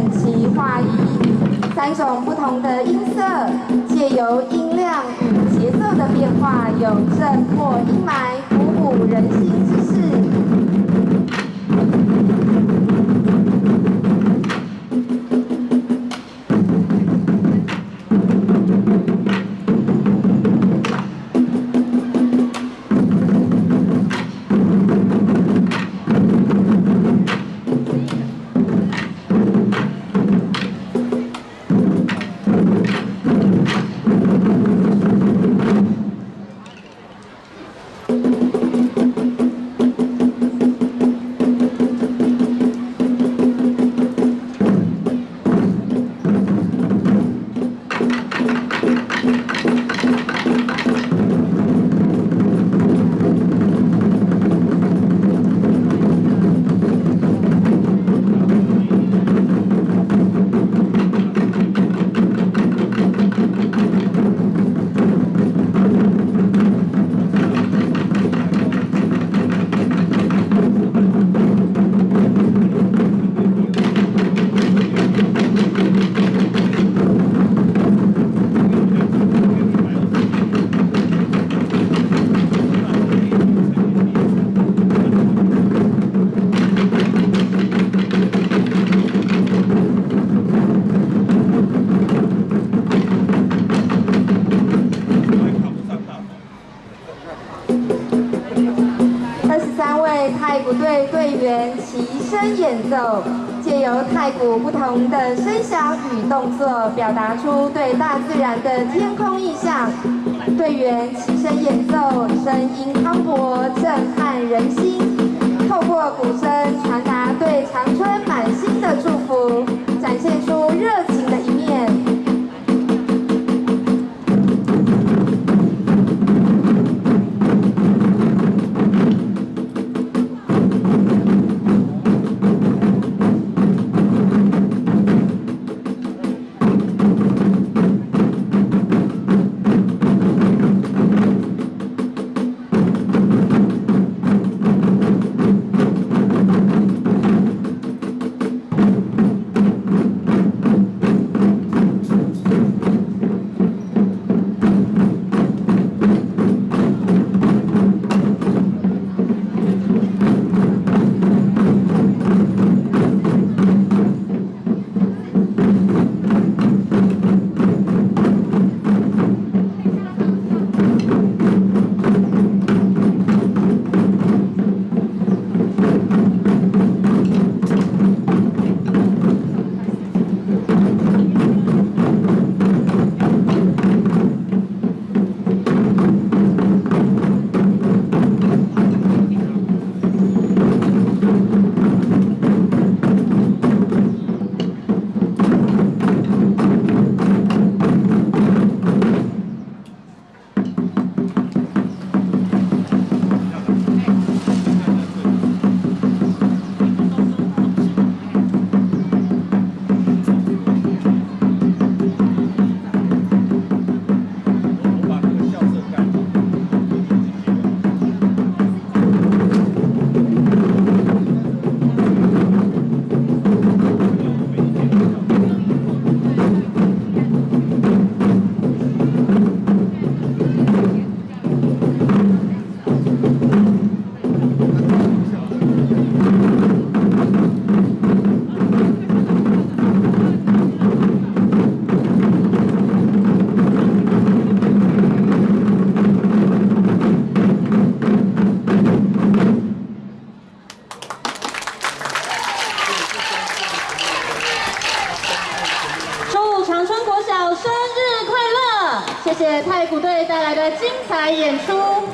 整齐划一，三种不同的音色，借由音量与节奏的变化，有震破阴霾，鼓舞人心队员齐声演奏，借由太鼓不同的声响与动作，表达出对大自然的天空意象。队员齐声演奏，声音磅礴，震撼人心。透过鼓声传达对长春满心的祝福，展现出热谢谢太古队带来的精彩演出。